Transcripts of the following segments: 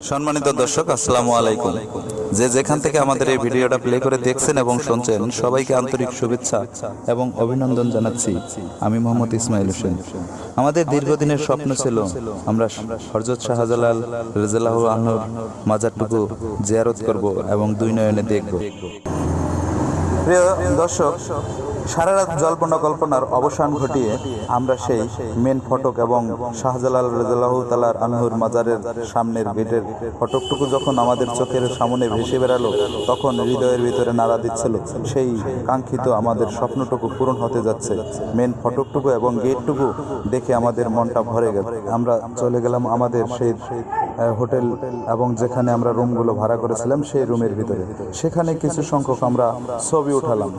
সম্মানিত দর্শক, আসসালামু আলাইকুম। যে যেখান থেকে আমাদের এই ভিডিওটা প্লে করে দেখছেন এবং শুনছেন, সবাইকে আন্তরিক শুভেচ্ছা এবং অভিনন্দন জানাচ্ছি। আমি মোহাম্মদ ইসমাইল হোসেন। আমাদের দীর্ঘদিনের স্বপ্ন ছিল আমরা হরজত শাহজালাল রেজালাহ আহনুর মাজারটুকু জিয়ারত করব এবং দুই নয়নে দেখব। প্রিয় দর্শক সারা রাত জল্পনা কল্পনার অবসান ঘটিয়ে আমরা সেই মেন ফটক এবং শাহজালাল রেজাল্লাহ তালার আনহুর মাজারের সামনের গেটের ফটকটুকু যখন আমাদের চোখের সামনে ভেসে বেড়ালো, তখন হৃদয়ের ভিতরে নাড়া দিচ্ছিল, সেই কাঙ্ক্ষিত আমাদের স্বপ্নটুকু পূরণ হতে যাচ্ছে। মেন ফটকটুকু এবং গেটটুকু দেখে আমাদের মনটা ভরে গেল। আমরা চলে গেলাম আমাদের সেই হোটেল এবং যেখানে আমরা রুমগুলো ভাড়া করেছিলাম সেই রুমের ভিতরে। সেখানে কিছু সংখ্যক আমরা ছবি উঠালাম।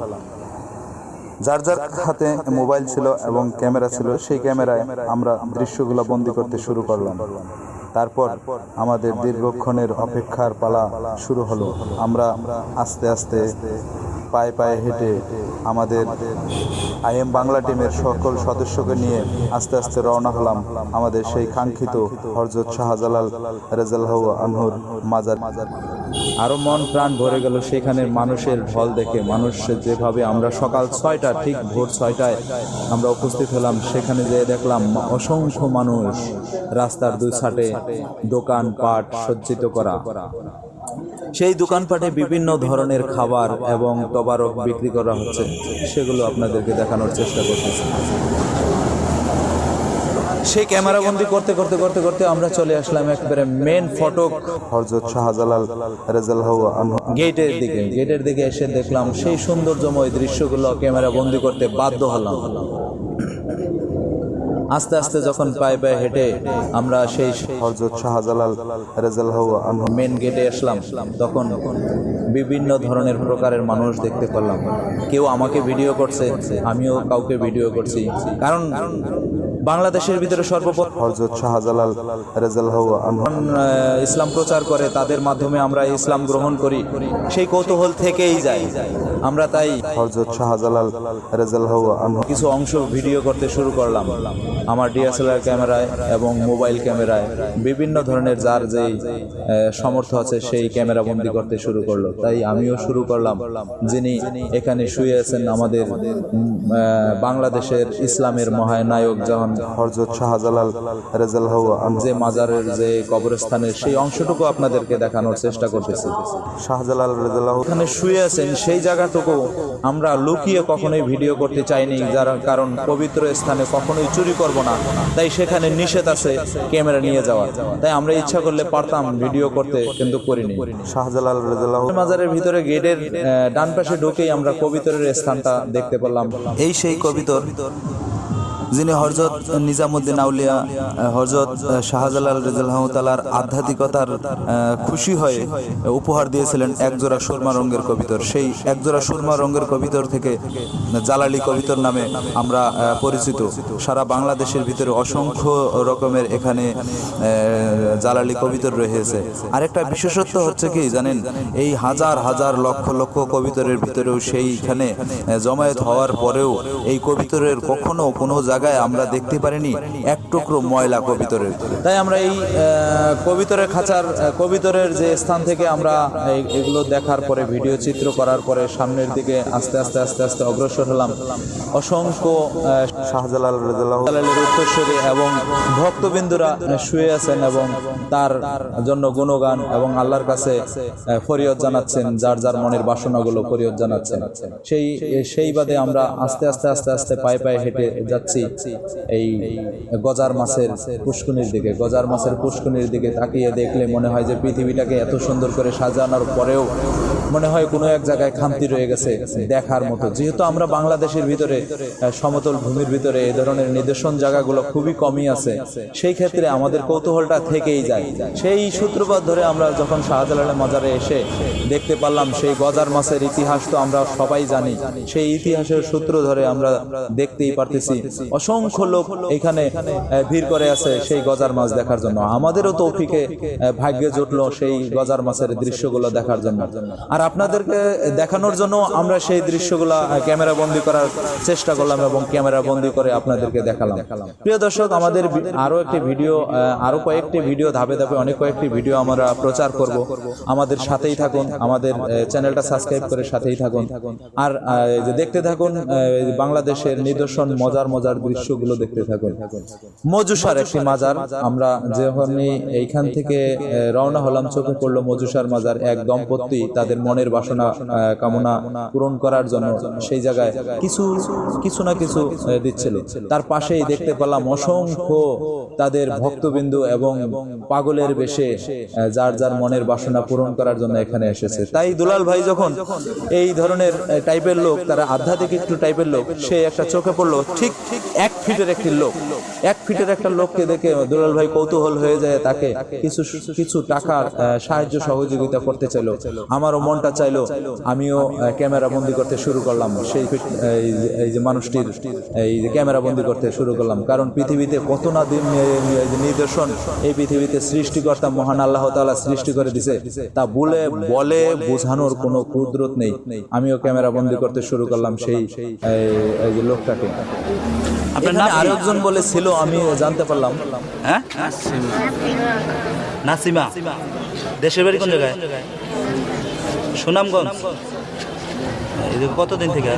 যার যার হাতে মোবাইল ছিল এবং ক্যামেরা ছিল, সেই ক্যামেরায় আমরা দৃশ্যগুলো বন্দি করতে শুরু করলাম। তারপর আমাদের দীর্ঘক্ষণের অপেক্ষার পালা শুরু হলো। আমরা আস্তে আস্তে পায়ে পায়ে হেঁটে আমাদের আইএম বাংলা টিমের সকল সদস্যকে নিয়ে আস্তে আস্তে রওনা হলাম আমাদের সেই কাঙ্ক্ষিত হরজত শাহজালাল রেজাল্লাহ আনহুর মাজার মাজার। আরও মন প্রাণ ভরে গেল সেখানে মানুষের ঢল দেখে। মানুষ যেভাবে আমরা সকাল ছয়টা ঠিক ভোর ছয়টায় আমরা উপস্থিত হলাম, সেখানে যেয়ে দেখলাম অসংখ্য মানুষ রাস্তার দুই সাইডে দোকান পাট সজ্জিত করা। সেই দোকানপাটে বিভিন্ন ধরনের খাবার এবং তবারক বিক্রি করা হচ্ছে। সেগুলো আপনাদেরকে দেখানোর চেষ্টা করতেছি। সেই ক্যামেরা বন্দি করতে করতে করতে করতে আমরা চলে আসলাম একবারে মেন ফটক হরজত শাহজালাল রেজাল্লাহ গেটের দিকে। গেটের দিকে এসে দেখলাম সেই সৌন্দর্যময় দৃশ্যগুলো ক্যামেরা বন্দি করতে বাধ্য হলাম। আস্তে আস্তে যখন পায়ে পায়ে হেঁটে আমরা সেই হরজত শাহজালাল রেজাল্লাহ মেন গেটে আসলাম। তখন বিভিন্ন ধরনের প্রকারের মানুষ দেখতে পেলাম। কেউ আমাকে ভিডিও করছে আমিও কাউকে ভিডিও করছি। কারণ বাংলাদেশের ভিতরে সর্বপ্রথম হজরত শাহজালাল ইসলাম প্রচার করে তাদের মাধ্যমে আমরা ইসলাম গ্রহণ করি সেই কৌতূহল থেকেই যাই আমরা তাই হরজত শাহজালাল রেজাল্লাহ কিছু অংশ ভিডিও করতে শুরু করলাম। আমার ডিএসএলআর ক্যামেরায় এবং মোবাইল ক্যামেরায় বিভিন্ন ধরনের যার যেই আহ, সামর্থ্য আছে সেই ক্যামেরা বন্দি করতে শুরু করল। তাই আমিও শুরু করলাম। যিনি এখানে শুয়ে আছেন আমাদের বাংলাদেশের ইসলামের মহানায়ক যখন হরজত শাহজালাল রেজাল্লাহ যে মাজারের যে কবরস্থানের সেই অংশটুকু আপনাদেরকে দেখানোর চেষ্টা করতেছি। শাহজালাল রেজাল্লাহ এখানে শুয়ে আছেন সেই জায়গাটুকু আমরা লুকিয়ে কখনোই ভিডিও করতে চাইনি যার কারণ পবিত্র স্থানে কখনোই চুরি করব না। তাই সেখানে নিষেধ আছে ক্যামেরা নিয়ে যাওয়া তাই আমরা ইচ্ছা করলে পারতাম ভিডিও করতে কিন্তু করিনি। শাহজালাল মাজারের ভিতরে গেটের ডান পাশে ঢুকেই আমরা কবিতরের স্থানটা দেখতে পেলাম। এই সেই কবিতর যিনি হরজত নিজামুদ্দিন আউলিয়া হরজত শাহজালাল রেজাল্লাহতালার আধ্যাত্মিকতার খুশি হয়ে উপহার দিয়েছিলেন একজোড়া সুরমা রঙ্গের কবিতর। সেই একজোড়া সুরমা রঙ্গের কবিতর থেকে জালালি কবিতর নামে আমরা পরিচিত। সারা বাংলাদেশের ভিতরে অসংখ্য রকমের এখানে জালালি কবিতর রয়েছে। আরেকটা বিশেষত্ব হচ্ছে কি জানেন, এই হাজার হাজার লক্ষ লক্ষ কবিতরের ভিতরেও সেইখানে জমায়েত হওয়ার পরেও এই কবিতরের কখনো কোনো জায়গায় আমরা দেখতে পারিনি এক টুকরো ময়লা কবিতরের। তাই আমরা এই কবিতরের খাঁচার কবিতরের যে স্থান থেকে আমরা এগুলো দেখার পরে ভিডিও চিত্র করার পরে সামনের দিকে আস্তে আস্তে আস্তে আস্তে অগ্রসর হলাম। অসংখ্য শাহজালাল জালালের উত্তরসূরি এবং ভক্তবিন্দুরা শুয়ে আছেন এবং তার জন্য গুণগান এবং আল্লাহর কাছে আহ, ফরিয়দ জানাচ্ছেন যার যার মনের বাসনাগুলো ফরিয়দ জানাচ্ছেন। সেই সেই বাদে আমরা আস্তে আস্তে আস্তে আস্তে পায়ে পায়ে হেঁটে যাচ্ছি। এই গজার মাছের পুষ্কুনির দিকে, গজার মাছের পুষ্কুনির দিকে তাকিয়ে দেখলে মনে হয় যে পৃথিবীটাকে এত সুন্দর করে সাজানোর পরেও মনে হয় কোনো এক জায়গায় খামতি রয়ে গেছে দেখার মতো। যেহেতু আমরা বাংলাদেশের ভিতরে সমতল ভূমির ভিতরে এই ধরনের নিদর্শন জায়গাগুলো খুবই কমই আছে, সেই ক্ষেত্রে আমাদের কৌতূহলটা থেকেই যায়। সেই সূত্রপাত ধরে আমরা যখন শাহজালালের মাজারে এসে দেখতে পারলাম, সেই গজার মাছের ইতিহাস তো আমরা সবাই জানি। সেই ইতিহাসের সূত্র ধরে আমরা দেখতেই পারতেছি, অসংখ্য লোক এখানে ভিড় করে আছে সেই গজার মাছ দেখার জন্য। আমাদেরও তৌফিকে ভাগ্যে জুটলো সেই গজার মাছের দৃশ্যগুলো দেখার জন্য। আর আপনাদেরকে দেখানোর জন্য আমরা সেই দৃশ্যগুলো ক্যামেরা বন্দি করার চেষ্টা করলাম এবং ক্যামেরা বন্দি করে আপনাদেরকে দেখালাম। প্রিয় দর্শক আমাদের ভি- আরও একটি ভিডিও আহ, আরও কয়েকটি ভিডিও ধাপে ধাপে অনেক কয়েকটি ভিডিও আমরা প্রচার করব। আমাদের সাথেই থাকুন আমাদের চ্যানেলটা সাবস্ক্রাইব করে সাথেই থাকুন। আর দেখতে থাকুন বাংলাদেশের নিদর্শন মজার মজার দৃশ্যগুলো দেখতে থাকুন। মজুসার একটি মাজার আমরা যখনই এইখান থেকে রওনা হলাম চোখে পড়ল মজুসার মাজার এক দম্পতি তাদের মনের বাসনা কামনা পূরণ করার জন্য সেই জায়গায় কিছু কিছু না কিছু দিচ্ছিল। তার পাশেই দেখতে পেলাম অসংখ্য তাদের ভক্তবিন্দু এবং পাগলের বেশে যার যার মনের বাসনা পূরণ করার জন্য এখানে এসেছে। তাই দুলাল ভাই যখন এই ধরনের টাইপের লোক তারা আধ্যাত্মিক একটু টাইপের লোক সে একটা চোখে পড়ল ঠিক ঠিক এক ফিটের একটি লোক এক ফিটের একটা লোককে দেখে দুলাল ভাই কৌতূহল হয়ে যায় তাকে কিছু কিছু টাকার সাহায্য সহযোগিতা করতে চাইলো আমারও মনটা চাইলো আমিও ক্যামেরা বন্দি করতে শুরু করলাম। সেই এই যে- মানুষটির এই যে ক্যামেরা বন্দি করতে শুরু করলাম। কারণ পৃথিবীতে কত না দিন নিদর্শন এই পৃথিবীতে সৃষ্টিকর্তা মহান আল্লাহ তাআলা সৃষ্টি করে দিছে তা বলে বলে বোঝানোর কোনো কুদরত নেই। আমিও ক্যামেরা বন্দি করতে শুরু করলাম সেই এই- এই যে লোকটাকে? আরেকজন বলে ছিল আমি জানতে পারলাম। হ্যাঁ? নাসিমা। দেশের বাড়ি কোন জায়গায়? সুনামগঞ্জ? কতদিন থেকে?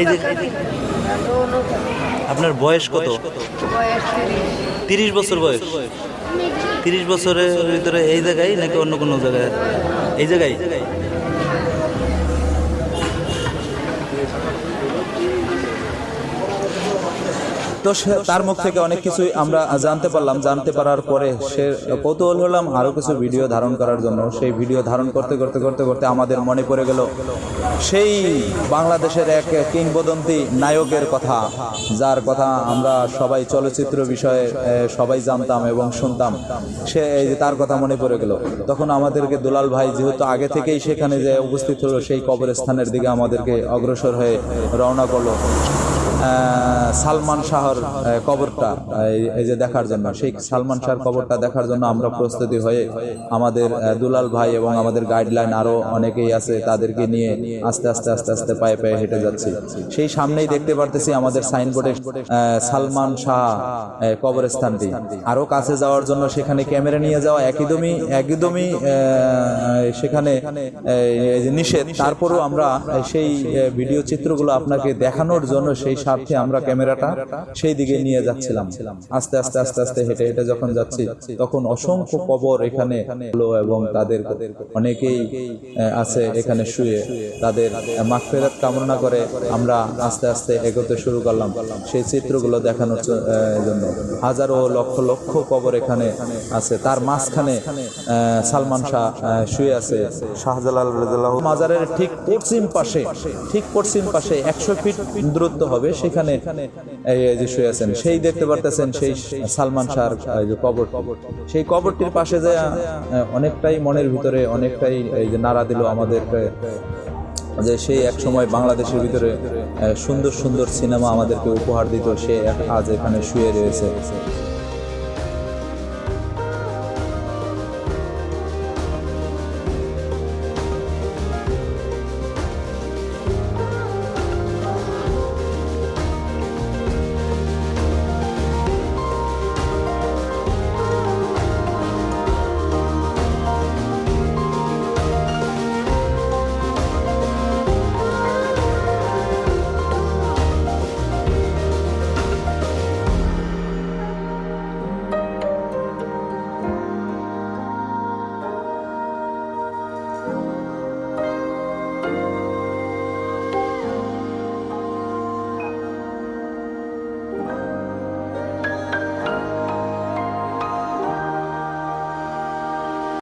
এই আপনার বয়স কত? তিরিশ বছর বয়স। তিরিশ বছরের ভিতরে এই জায়গায় নাকি অন্য কোনো জায়গায়? এই জায়গায়? তো তার মুখ থেকে অনেক কিছুই আমরা জানতে পারলাম, জানতে পারার পরে সে কৌতূহল হলাম আরও কিছু ভিডিও ধারণ করার জন্য। সেই ভিডিও ধারণ করতে করতে করতে করতে আমাদের মনে পড়ে গেল সেই বাংলাদেশের এক কিংবদন্তি নায়কের কথা, যার কথা আমরা সবাই চলচ্চিত্র বিষয়ে সবাই জানতাম এবং শুনতাম। সে তার কথা মনে পড়ে গেল। তখন আমাদেরকে দুলাল ভাই যেহেতু আগে থেকেই সেখানে যে উপস্থিত হলো, সেই কবরস্থানের দিকে আমাদেরকে অগ্রসর হয়ে রওনা করল। সালমান শাহর কবরটা, এই- যে দেখার জন্য সেই সালমান শাহর কবরটা দেখার জন্য আমরা প্রস্তুতি হয়ে আমাদের দুলাল ভাই এবং আমাদের গাইডলাইন আরও অনেকেই আছে, তাদেরকে নিয়ে আস্তে আস্তে আস্তে আস্তে পায়ে পায়ে হেঁটে যাচ্ছি। সেই সামনেই দেখতে পারতেছি আমাদের সাইনবোর্ডে সালমান শাহ কবরস্থানটি। আরও কাছে যাওয়ার জন্য সেখানে ক্যামেরা নিয়ে যাওয়া একদমই একদমই সেখানে নিষেধ। তারপরেও আমরা সেই ভিডিও চিত্রগুলো আপনাকে দেখানোর জন্য সেই স্বার্থে আমরা ক্যামেরাটা সেই দিকে নিয়ে যাচ্ছিলাম। আস্তে আস্তে আস্তে আস্তে হেঁটে হেঁটে যখন যাচ্ছি। তখন অসংখ্য কবর এখানে হলো এবং তাদের অনেকেই আছে এখানে শুয়ে। তাদের মাগফিরাত কামনা করে আমরা আস্তে আস্তে এগোতে শুরু করলাম। সেই চিত্রগুলো দেখানোর জন্য। হাজারো লক্ষ লক্ষ কবর এখানে আছে। তার মাঝখানে সালমান শাহ শুয়ে আছে। শাহজালাল মাজারের ঠিক পশ্চিম পাশে ঠিক পশ্চিম পাশে একশো ফিট দূরত্ব হবে সেখানে যে শুয়ে আছেন, সেই দেখতে পারতেছেন সেই সালমান শাহর যে কবর সেই কবরটির পাশে যে অনেকটাই মনের ভিতরে, অনেকটাই এই যে নাড়া দিল আমাদেরকে যে সেই এক সময় বাংলাদেশের ভিতরে সুন্দর সুন্দর সিনেমা আমাদেরকে উপহার দিত, সে আজ এখানে শুয়ে রয়েছে।